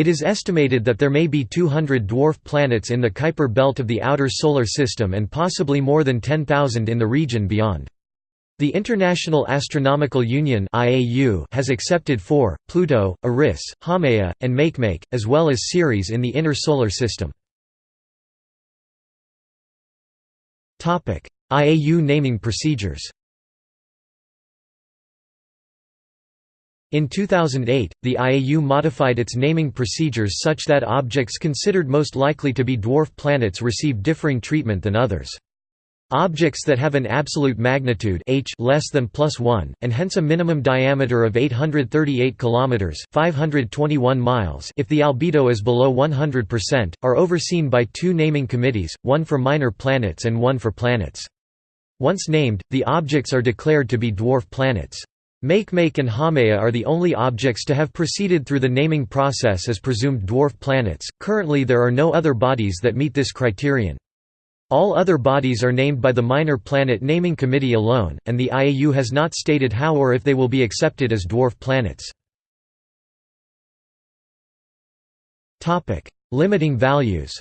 It is estimated that there may be 200 dwarf planets in the Kuiper belt of the outer Solar System and possibly more than 10,000 in the region beyond. The International Astronomical Union has accepted four, Pluto, Eris, Haumea, and Makemake, as well as Ceres in the inner Solar System. IAU naming procedures In 2008, the IAU modified its naming procedures such that objects considered most likely to be dwarf planets receive differing treatment than others. Objects that have an absolute magnitude h less than plus 1 and hence a minimum diameter of 838 kilometers, 521 miles, if the albedo is below 100%, are overseen by two naming committees, one for minor planets and one for planets. Once named, the objects are declared to be dwarf planets. Makemake and Haumea are the only objects to have proceeded through the naming process as presumed dwarf planets. Currently, there are no other bodies that meet this criterion. All other bodies are named by the Minor Planet Naming Committee alone, and the IAU has not stated how or if they will be accepted as dwarf planets. Limiting values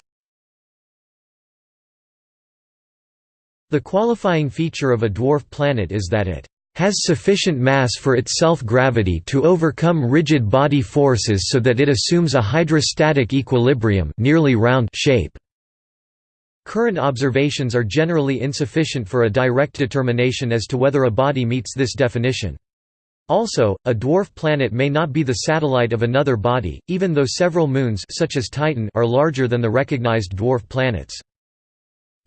The qualifying feature of a dwarf planet is that it has sufficient mass for its self-gravity to overcome rigid body forces so that it assumes a hydrostatic equilibrium nearly round shape. Current observations are generally insufficient for a direct determination as to whether a body meets this definition. Also, a dwarf planet may not be the satellite of another body, even though several moons such as Titan are larger than the recognized dwarf planets.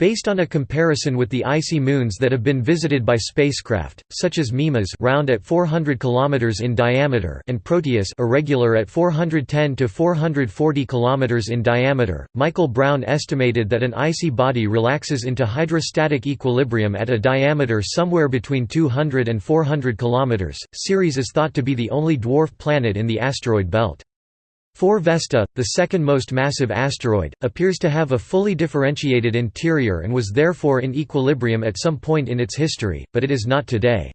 Based on a comparison with the icy moons that have been visited by spacecraft, such as Mimas round at 400 km in diameter and Proteus irregular at 410 to 440 km in diameter, Michael Brown estimated that an icy body relaxes into hydrostatic equilibrium at a diameter somewhere between 200 and 400 km. Ceres is thought to be the only dwarf planet in the asteroid belt. 4 Vesta, the second most massive asteroid, appears to have a fully differentiated interior and was therefore in equilibrium at some point in its history, but it is not today.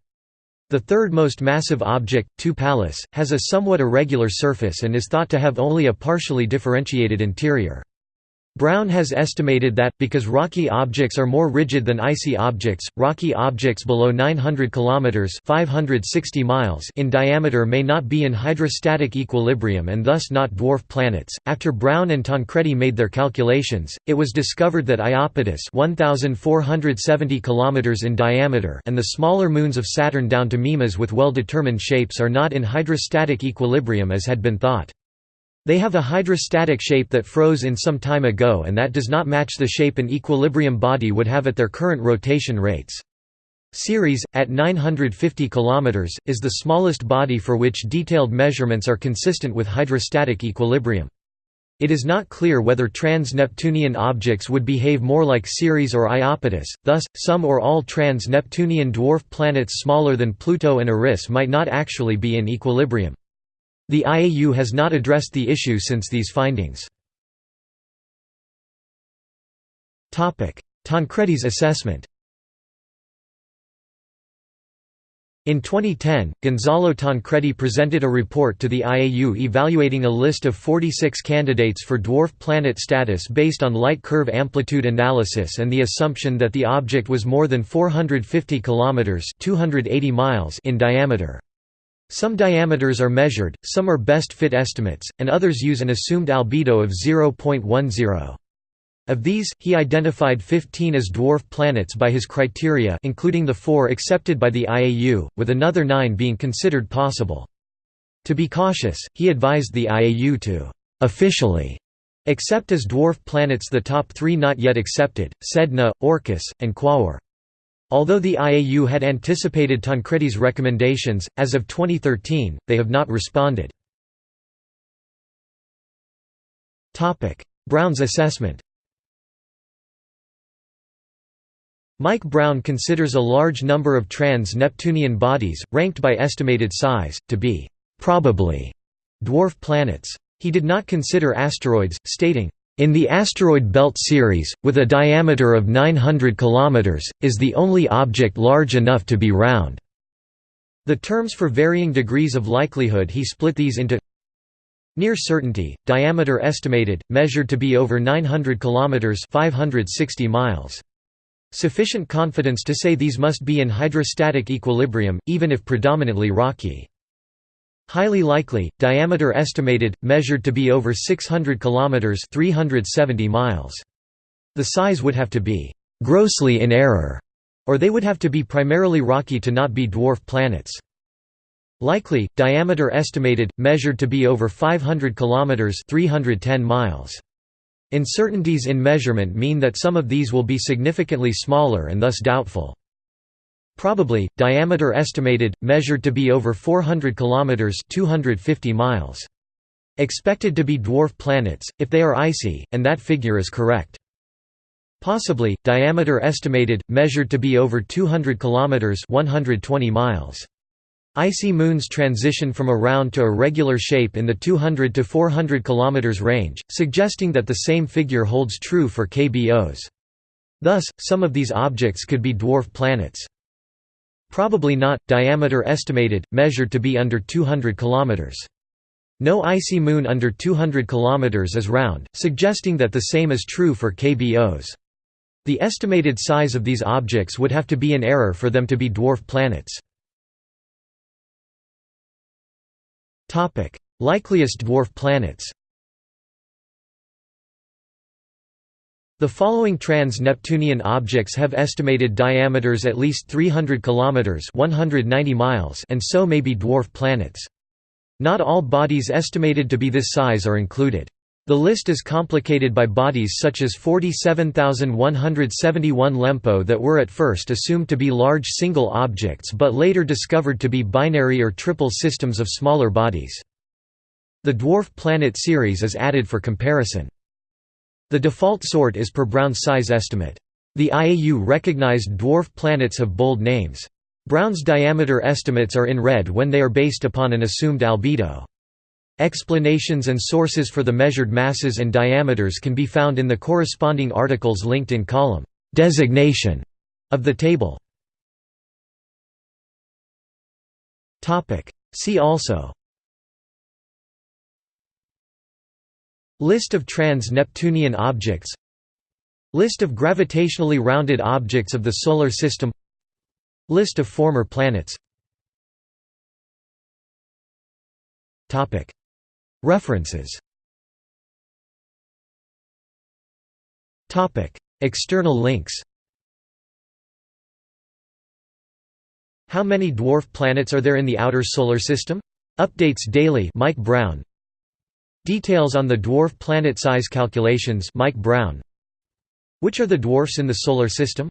The third most massive object, 2 Pallas, has a somewhat irregular surface and is thought to have only a partially differentiated interior. Brown has estimated that, because rocky objects are more rigid than icy objects, rocky objects below 900 km 560 miles in diameter may not be in hydrostatic equilibrium and thus not dwarf planets. After Brown and Tancredi made their calculations, it was discovered that Iapetus 1470 km in diameter and the smaller moons of Saturn down to Mimas with well-determined shapes are not in hydrostatic equilibrium as had been thought. They have a hydrostatic shape that froze in some time ago and that does not match the shape an equilibrium body would have at their current rotation rates. Ceres, at 950 km, is the smallest body for which detailed measurements are consistent with hydrostatic equilibrium. It is not clear whether trans-Neptunian objects would behave more like Ceres or Iapetus, thus, some or all trans-Neptunian dwarf planets smaller than Pluto and Eris might not actually be in equilibrium. The IAU has not addressed the issue since these findings. Tancredi's assessment In 2010, Gonzalo Tancredi presented a report to the IAU evaluating a list of 46 candidates for dwarf planet status based on light curve amplitude analysis and the assumption that the object was more than 450 km 280 miles in diameter. Some diameters are measured, some are best fit estimates, and others use an assumed albedo of 0.10. Of these, he identified 15 as dwarf planets by his criteria including the four accepted by the IAU, with another nine being considered possible. To be cautious, he advised the IAU to «officially» accept as dwarf planets the top three not yet accepted, Sedna, Orcus, and Quaoar. Although the IAU had anticipated Tancredi's recommendations, as of 2013, they have not responded. Brown's assessment Mike Brown considers a large number of trans-Neptunian bodies, ranked by estimated size, to be «probably» dwarf planets. He did not consider asteroids, stating, in the asteroid belt Ceres, with a diameter of 900 km, is the only object large enough to be round. The terms for varying degrees of likelihood he split these into Near certainty, diameter estimated, measured to be over 900 km 560 miles. Sufficient confidence to say these must be in hydrostatic equilibrium, even if predominantly rocky. Highly likely, diameter estimated, measured to be over 600 km 370 miles. The size would have to be «grossly in error», or they would have to be primarily rocky to not be dwarf planets. Likely, diameter estimated, measured to be over 500 km 310 miles. Uncertainties in measurement mean that some of these will be significantly smaller and thus doubtful. Probably, diameter estimated, measured to be over 400 km 250 miles. Expected to be dwarf planets, if they are icy, and that figure is correct. Possibly, diameter estimated, measured to be over 200 km 120 miles. Icy moons transition from a round to a regular shape in the 200 to 400 km range, suggesting that the same figure holds true for KBOs. Thus, some of these objects could be dwarf planets. Probably not, diameter estimated, measured to be under 200 km. No icy moon under 200 km is round, suggesting that the same is true for KBOs. The estimated size of these objects would have to be in error for them to be dwarf planets. Likeliest dwarf planets The following trans-Neptunian objects have estimated diameters at least 300 km 190 miles and so may be dwarf planets. Not all bodies estimated to be this size are included. The list is complicated by bodies such as 47,171 LEMPO that were at first assumed to be large single objects but later discovered to be binary or triple systems of smaller bodies. The dwarf planet Ceres is added for comparison. The default sort is per Brown's size estimate. The IAU recognized dwarf planets have bold names. Brown's diameter estimates are in red when they are based upon an assumed albedo. Explanations and sources for the measured masses and diameters can be found in the corresponding articles linked in column designation of the table. See also List of trans-Neptunian objects. List of gravitationally rounded objects of the Solar System. List of former planets. References. External links. How many dwarf planets are there in the outer Solar System? Updates daily. Mike Brown Details on the dwarf planet size calculations Mike Brown Which are the dwarfs in the Solar System?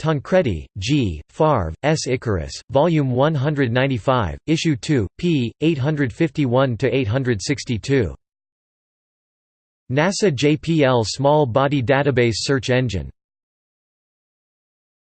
Tancredi, G., Favre, S. Icarus, Volume 195, Issue 2, p. 851–862. NASA JPL Small Body Database Search Engine